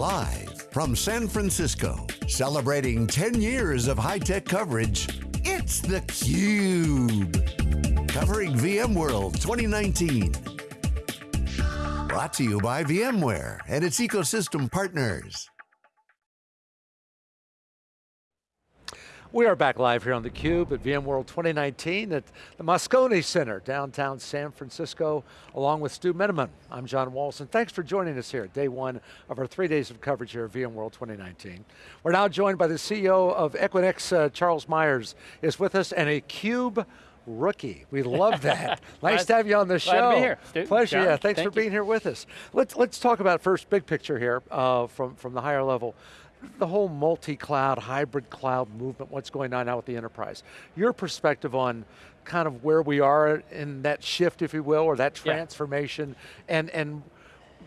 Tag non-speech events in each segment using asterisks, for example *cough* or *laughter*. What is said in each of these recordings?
Live from San Francisco, celebrating 10 years of high-tech coverage, it's theCUBE. Covering VMworld 2019. Brought to you by VMware and its ecosystem partners. We are back live here on theCUBE at VMworld 2019 at the Moscone Center, downtown San Francisco, along with Stu Miniman. I'm John Walls, and thanks for joining us here, day one of our three days of coverage here at VMworld 2019. We're now joined by the CEO of Equinix, uh, Charles Meyers, is with us, and a CUBE rookie. We love *laughs* that. nice to have you on the show. Glad to be here. Pleasure, John, yeah. Thanks thank for being here with us. Let's, let's talk about first big picture here uh, from, from the higher level the whole multi-cloud, hybrid cloud movement, what's going on now with the enterprise. Your perspective on kind of where we are in that shift, if you will, or that transformation, yeah. and, and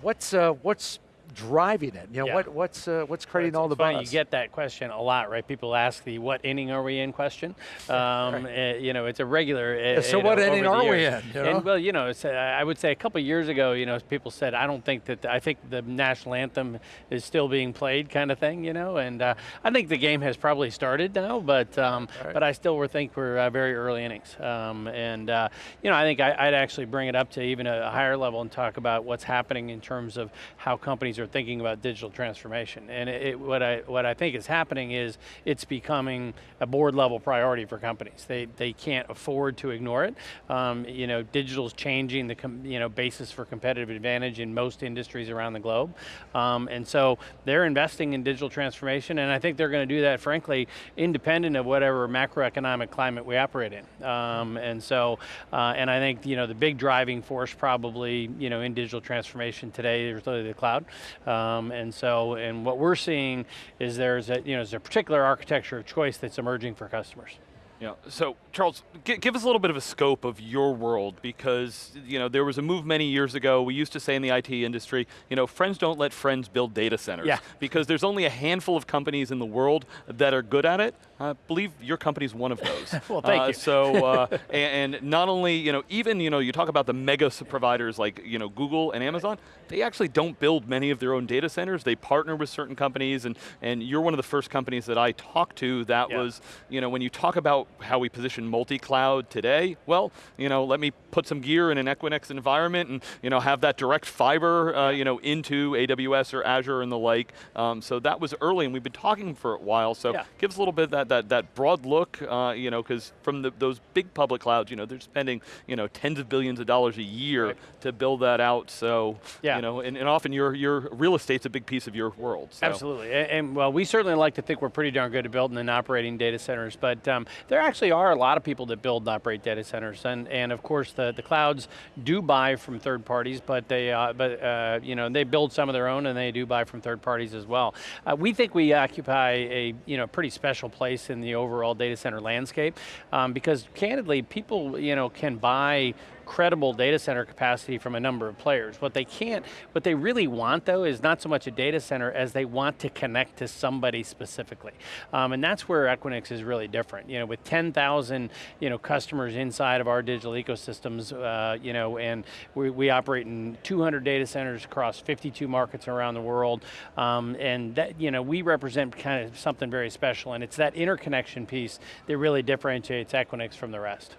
what's, uh, what's driving it? You know, yeah. what, what's, uh, what's creating all the funny, buzz? You get that question a lot, right? People ask the what inning are we in question. *laughs* Um, right. uh, you know, it's a regular. Uh, so what know, inning are we in? You know? and, well, you know, I would say a couple years ago, you know, people said, I don't think that, I think the national anthem is still being played kind of thing, you know, and uh, I think the game has probably started now, but um, right. but I still think we're uh, very early innings. Um, and, uh, you know, I think I, would actually bring it up to even a higher level and talk about what's happening in terms of how companies are thinking about digital transformation. And it, what, I, what I think is happening is it's becoming a board level priority for companies. They, they can't afford to ignore it. Um, you know, digital's changing the you know, basis for competitive advantage in most industries around the globe. Um, and so they're investing in digital transformation and I think they're going to do that frankly independent of whatever macroeconomic climate we operate in. Um, and so, uh, and I think you know, the big driving force probably you know, in digital transformation today is really the cloud. Um, and so, and what we're seeing is there's a, you know, there's a particular architecture of choice that's emerging for customers. Yeah, so Charles, give us a little bit of a scope of your world because you know there was a move many years ago. We used to say in the IT industry, you know, friends don't let friends build data centers. Yeah. Because there's only a handful of companies in the world that are good at it. I believe your company's one of those. *laughs* well, thank uh, you. So, uh, *laughs* and, and, not only, you know, even, you know, you talk about the mega providers like, you know, Google and Amazon, they actually don't build many of their own data centers. They partner with certain companies and, and you're one of the first companies that I talked to that yeah. was, you know, when you talk about how we position multi-cloud today, well, you know, let me put some gear in an Equinix environment and, you know, have that direct fiber, uh, you know, into AWS or Azure and the like. Um, so that was early and we've been talking for a while, so yeah. give us a little bit of that that, that broad look, uh, you know, because from the, those big public clouds, you know, they're spending, you know, tens of billions of dollars a year right. to build that out. So, yeah. you know, and, and, often your your real estate's a big piece of your world. So. Absolutely, and, and, well, we certainly like to think we're pretty darn good at building and operating data centers, but um, there actually are a lot of people that build and operate data centers, and and of course the the clouds do buy from third parties, but they uh, but uh, you know they build some of their own, and they do buy from third parties as well. Uh, we think we occupy a you know pretty special place in the overall data center landscape. Um, because candidly, people you know, can buy credible data center capacity from a number of players. What they can't, what they really want though is not so much a data center as they want to connect to somebody specifically. Um, and that's where Equinix is really different. You know, with 10,000 you know, customers inside of our digital ecosystems, uh, you know, and we, we operate in 200 data centers across 52 markets around the world. Um, and that, you know, we represent kind of something very special and it's that interconnection piece that really differentiates Equinix from the rest.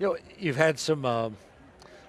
You know, you've had some, uh,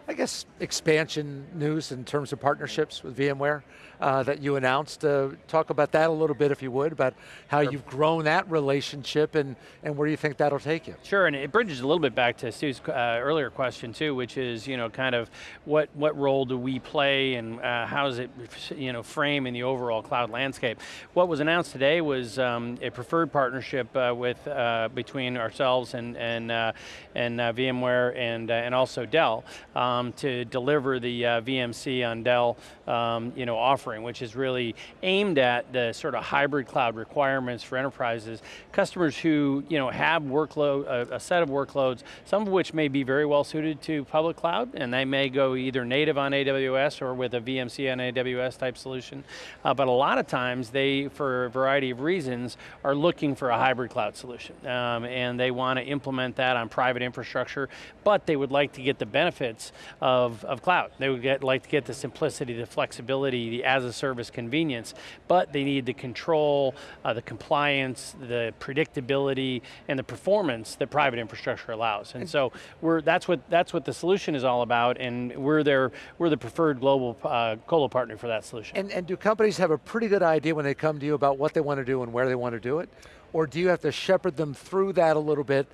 I guess, expansion news in terms of partnerships with VMware uh, that you announced. Uh, talk about that a little bit if you would, about how sure. you've grown that relationship and, and where you think that'll take you. Sure, and it bridges a little bit back to Stu's uh, earlier question too, which is, you know, kind of what, what role do we play and uh, how does it, you know, frame in the overall cloud landscape. What was announced today was um, a preferred partnership uh, with, uh, between ourselves and, and, and VMware and, and also Dell um, to deliver the VMC on Dell, um, you know, offering offering, which is really aimed at the sort of hybrid cloud requirements for enterprises. Customers who you know, have workload, a, a set of workloads, some of which may be very well suited to public cloud, and they may go either native on AWS or with a VMC on AWS type solution. Uh, but a lot of times they, for a variety of reasons, are looking for a hybrid cloud solution. Um, and they want to implement that on private infrastructure, but they would like to get the benefits of, of cloud. They would get, like to get the simplicity, the flexibility, the as a service convenience, but they need the control, uh, the compliance, the predictability, and the performance that private infrastructure allows. And, so we're, that's, what, that's what the solution is all about, and we're, their, we're the preferred global uh, colo partner for that solution. And, and do companies have a pretty good idea when they come to you about what they want to do and where they want to do it? Or do you have to shepherd them through that a little bit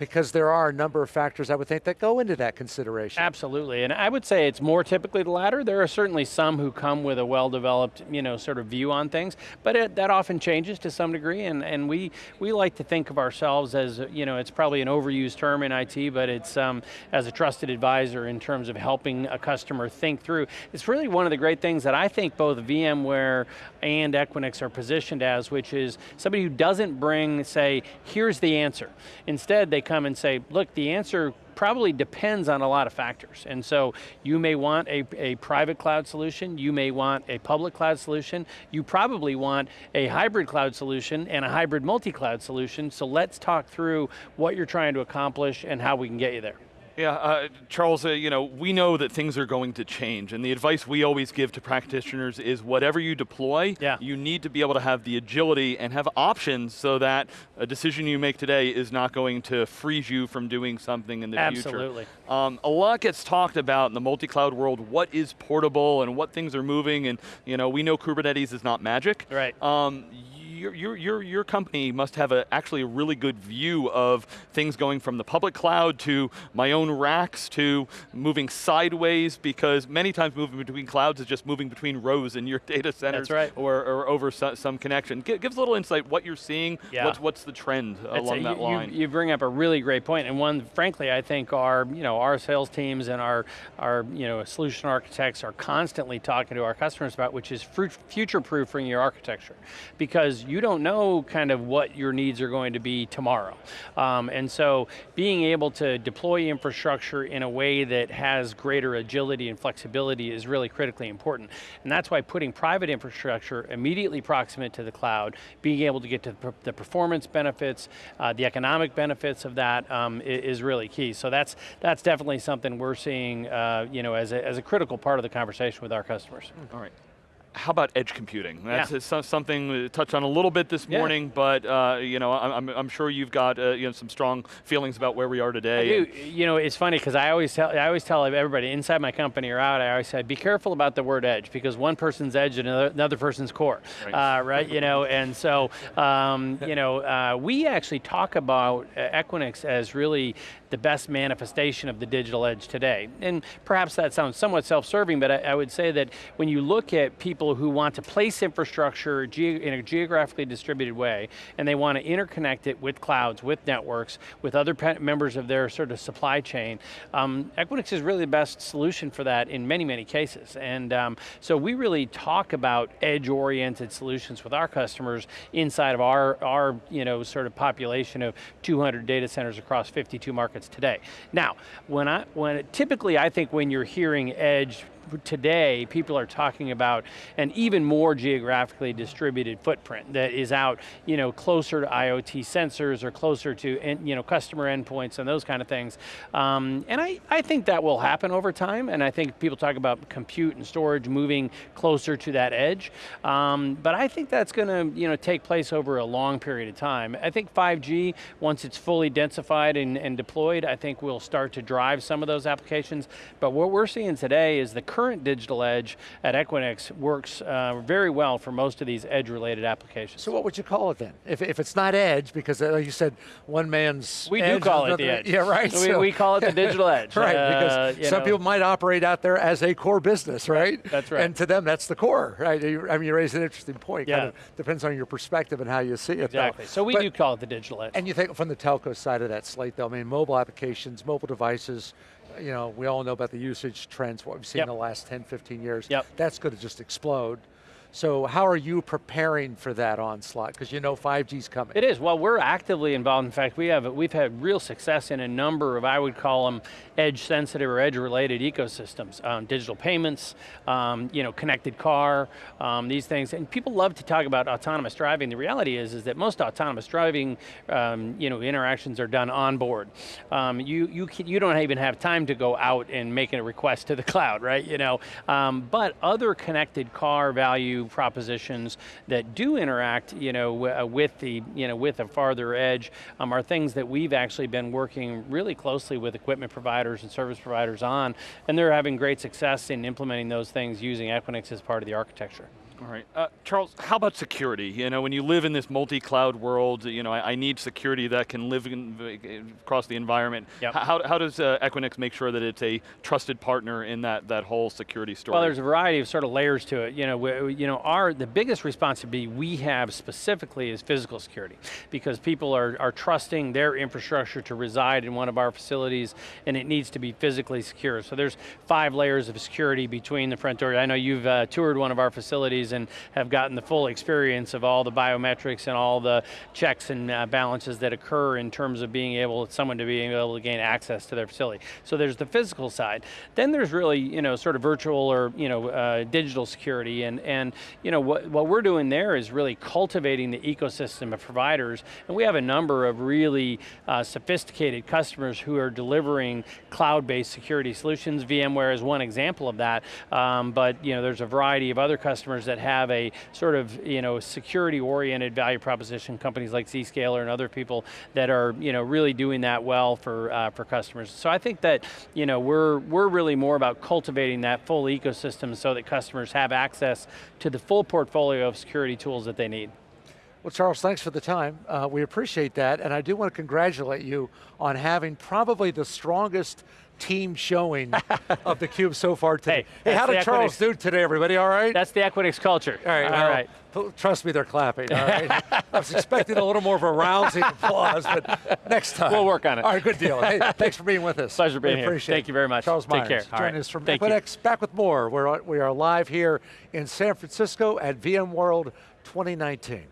because there are a number of factors I would think that go into that consideration. Absolutely, and I would say it's more typically the latter. There are certainly some who come with a well-developed, you know, sort of view on things, but it, that often changes to some degree, and, and we, we like to think of ourselves as, you know, it's probably an overused term in IT, but it's um, as a trusted advisor in terms of helping a customer think through. It's really one of the great things that I think both VMware and Equinix are positioned as, which is somebody who doesn't bring, say, here's the answer. Instead, they come and say, look, the answer probably depends on a lot of factors. And so you may want a, a private cloud solution, you may want a public cloud solution, you probably want a hybrid cloud solution and a hybrid multi-cloud solution, so let's talk through what you're trying to accomplish and how we can get you there. Yeah, uh, Charles, uh, you know, we know that things are going to change, and the advice we always give to practitioners is whatever you deploy, yeah. you need to be able to have the agility and have options so that a decision you make today is not going to freeze you from doing something in the Absolutely. future. Absolutely. Um, a lot gets talked about in the multi-cloud world, what is portable and what things are moving, and you know, we know Kubernetes is not magic. Right. Um, your, your, your, your company must have a, actually a really good view of things going from the public cloud to my own racks to moving sideways because many times moving between clouds is just moving between rows in your *laughs* data centers right. or, or, over so, some connection. Give, give us a little insight what you're seeing, yeah. what's, what's the trend uh, along a, that you, line. You, you bring up a really great point and one, frankly, I think our, you know, our sales teams and our, our you know, solution architects are constantly talking to our customers about, which is future-proofing your architecture. Because you don't know kind of what your needs are going to be tomorrow. Um, and so being able to deploy infrastructure in a way that has greater agility and flexibility is really critically important. And that's why putting private infrastructure immediately proximate to the cloud, being able to get to the performance benefits, uh, the economic benefits of that um, is really key. So that's, that's definitely something we're seeing uh, you know, as, a, as a critical part of the conversation with our customers. All right how about edge computing? That's yeah. something we touched on a little bit this morning, yeah. but uh, you know, I'm, I'm, sure you've got uh, you know some strong feelings about where we are today. You know, it's funny because I always tell I always tell everybody inside my company or out, I always say, be careful about the word edge because one person's edge and another, another person's core, right? Uh, right? you know, and so *laughs* um, you know, uh, we actually talk about uh, Equinix as really the best manifestation of the digital edge today. And perhaps that sounds somewhat self-serving, but I, I would say that when you look at people who want to place infrastructure in a geographically distributed way, and they want to interconnect it with clouds, with networks, with other members of their sort of supply chain. Um, Equinix is really the best solution for that in many, many cases. And um, so we really talk about edge-oriented solutions with our customers inside of our, our you know, sort of population of 200 data centers across 52 markets today. Now, when I, when typically I think when you're hearing edge today, people are talking about an even more geographically distributed footprint that is out you know, closer to IoT sensors or closer to you know, customer endpoints and those kind of things. Um, and I, I think that will happen over time, and I think people talk about compute and storage moving closer to that edge. Um, but I think that's going to you know, take place over a long period of time. I think 5G, once it's fully densified and, and deployed, I think will start to drive some of those applications. But what we're seeing today is the current digital edge at Equinix works uh, very well for most of these edge-related applications. So what would you call it then? If, if it's not edge, because uh, like you said, one man's We do call it the edge. Yeah, right. We, so, we call it the digital edge. *laughs* right, uh, because some know. people might operate out there as a core business, right? That's right. And to them, that's the core, right? I mean, you raise an interesting point. Yeah. Kind of depends on your perspective and how you see it. Exactly. Though. So we but, do call it the digital edge. And you think from the telco side of that slate, though, I mean, mobile applications, mobile devices, you know, we all know about the usage trends, what we've seen yep. in the last 10, 15 years. Yep. That's going to just explode. So how are you preparing for that onslaught? Because you know 5G's coming. It is. Well, we're actively involved. In fact, we have we've had real success in a number of I would call them edge sensitive or edge related ecosystems, um, digital payments, um, you know, connected car, um, these things. And people love to talk about autonomous driving. The reality is, is that most autonomous driving, um, you know, interactions are done on board. Um, you you you don't even have time to go out and make a request to the *laughs* cloud, right? You know, um, but other connected car value propositions that do interact, you know, uh, with the you know with a farther edge are things that we've actually been working really closely with equipment providers and service providers on, and they're having great success in implementing those things using Equinix as part of the architecture. All right, uh, Charles, how about security? You know, when you live in this multi-cloud world, you know, I, I, need security that can live in, across the environment. Yep. How, how does uh, Equinix make sure that it's a trusted partner in that, that whole security story? Well, there's a variety of sort of layers to it. You know, we, you know, our, the biggest responsibility we have specifically is physical security, because people are, are trusting their infrastructure to reside in one of our facilities, and it needs to be physically secure. So there's five layers of security between the front door. I know you've uh, toured one of our facilities and have gotten the full experience of all the biometrics and all the checks and uh, balances that occur in terms of being able, someone to be able to gain access to their facility. So there's the physical side. Then there's really, you know, sort of virtual or, you know, uh, digital security and, and you know, what, what we're doing there is really cultivating the ecosystem of providers and we have a number of really uh, sophisticated customers who are delivering cloud-based security solutions. VMware is one example of that, um, but you know, there's a variety of other customers that have a sort of you know, security-oriented value proposition, companies like Zscaler and other people that are you know, really doing that well for, uh, for customers. So I think that you know, we're, we're really more about cultivating that full ecosystem so that customers have access to the full portfolio of security tools that they need. Well, Charles, thanks for the time. Uh, we appreciate that, and I do want to congratulate you on having probably the strongest team showing *laughs* of the cube so far today. Hey, hey how did Charles do today, everybody? All right? That's the Equinix culture. All right. All well, right. Trust me, they're clapping, all right? *laughs* I was expecting a little more of a rousing applause, but next time. We'll work on it. All right, good deal. Hey, *laughs* thanks for being with us. Pleasure being we here. Appreciate Thank you very much. Charles Take Meyers, care. joining us from Thank Equinix. You. Back with more. We're, we are live here in San Francisco at VMworld 2019.